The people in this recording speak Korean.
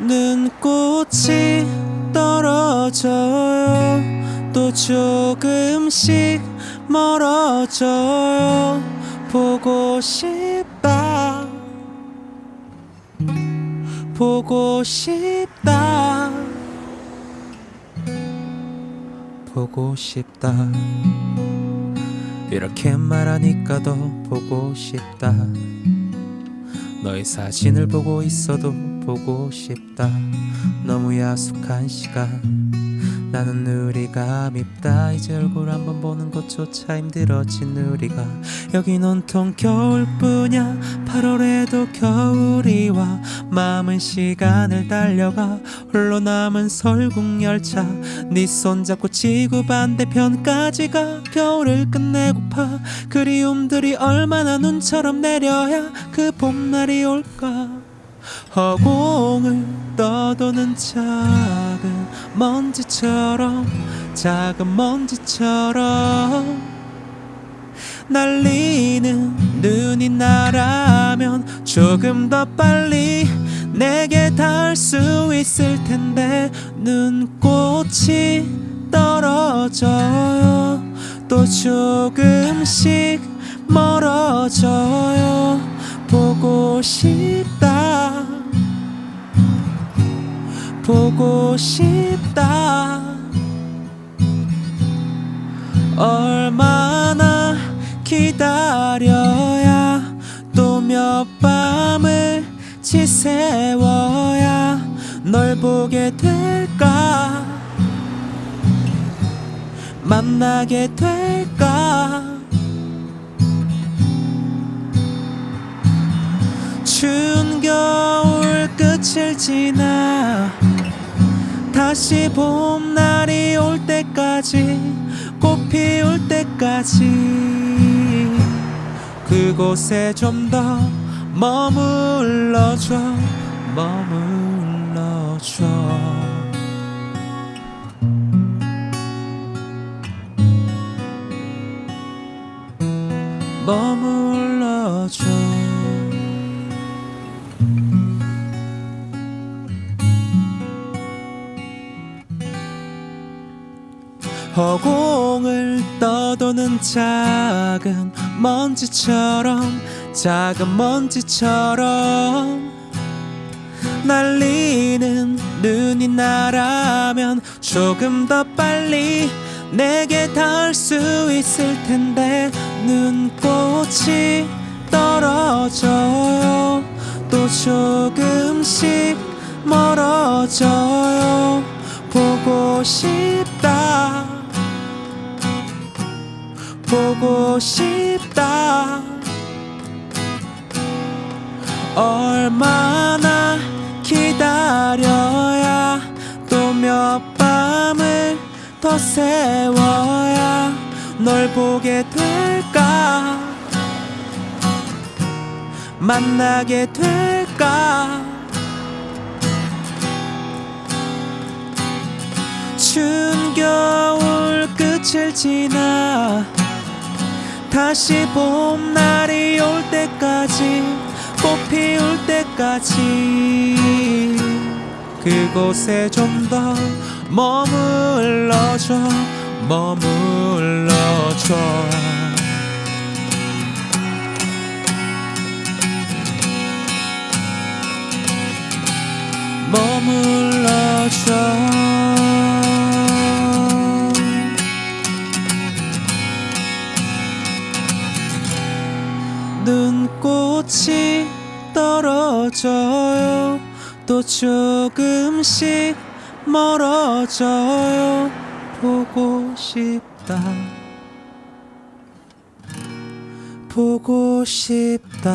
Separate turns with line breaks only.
눈꽃이 떨어져요. 또 조금씩 멀어져요. 보고 싶다. 보고 싶다. 보고 싶다. 이렇게 말하니까 더 보고 싶다. 너의 사진을 보고 있어도 보고 싶다. 너무 야속한 시간. 나는 우리가 밉다. 이제 얼굴 한번 보는 것조차 힘들어진 우리가. 여긴 온통 겨울뿐이야. 8월에도 겨울이 와. 마음은 시간을 달려가. 홀로 남은 설국열차. 네 손잡고 지구 반대편까지 가. 겨울을 끝내고파. 그리움들이 얼마나 눈처럼 내려야 그 봄날이 올까 허공을 떠도는 작은 먼지처럼 작은 먼지처럼 날리는 눈이 나라면 조금 더 빨리 내게 닿을 수 있을 텐데 눈꽃이 떨어져요. 또 조금씩 멀어져요 보고 싶다. 보고 싶다. 얼마나 기다려야 또 몇 밤을 지새워야 널 보게 될까? 만나게 될까 추운 겨울 끝을 지나 다시 봄날이 올 때까지 꽃 피울 때까지 그곳에 좀 더 머물러줘 머물러줘. 머물러줘 허공을 떠도는 작은 먼지처럼 작은 먼지처럼 날리는 눈이 나라면 조금 더 빨리 내게 닿을 수 있을 텐데 눈꽃이 떨어져요. 또 조금씩 멀어져요. 보고 싶 보고 싶다. 얼마나 기다려야 또 몇 밤을 더 세워야 널 보게 될까? 만나게 될까? 추운 겨울 끝을 지나 다시 봄날이 올 때까지 꽃 피울 때까지 그곳에 좀 더 머물러줘 머물러줘. 머물러줘 꽃이 떨어져요. 또 조금씩 멀어져요. 보고 싶다. 보고 싶다